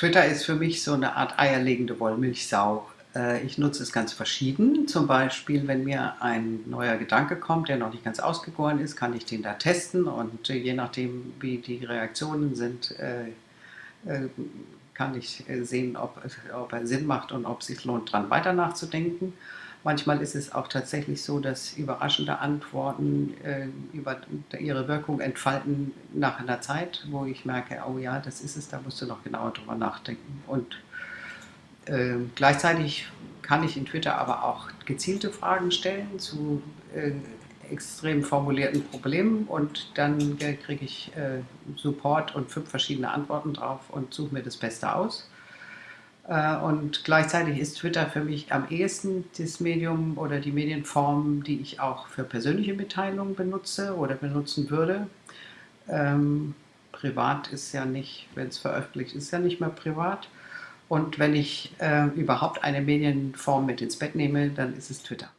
Twitter ist für mich so eine Art eierlegende Wollmilchsau. Äh, ich nutze es ganz verschieden. Zum Beispiel, wenn mir ein neuer Gedanke kommt, der noch nicht ganz ausgegoren ist, kann ich den da testen und äh, je nachdem, wie die Reaktionen sind, äh, kann ich sehen, ob, ob er Sinn macht und ob es sich lohnt, daran weiter nachzudenken. Manchmal ist es auch tatsächlich so, dass überraschende Antworten äh, über ihre Wirkung entfalten nach einer Zeit, wo ich merke, oh ja, das ist es, da musst du noch genauer drüber nachdenken. Und äh, gleichzeitig kann ich in Twitter aber auch gezielte Fragen stellen zu äh, extrem formulierten Problemen und dann kriege ich äh, Support und fünf verschiedene Antworten drauf und suche mir das Beste aus. Äh, und gleichzeitig ist Twitter für mich am ehesten das Medium oder die Medienform, die ich auch für persönliche Mitteilungen benutze oder benutzen würde. Ähm, privat ist ja nicht, wenn es veröffentlicht ist, ja nicht mehr privat. Und wenn ich äh, überhaupt eine Medienform mit ins Bett nehme, dann ist es Twitter.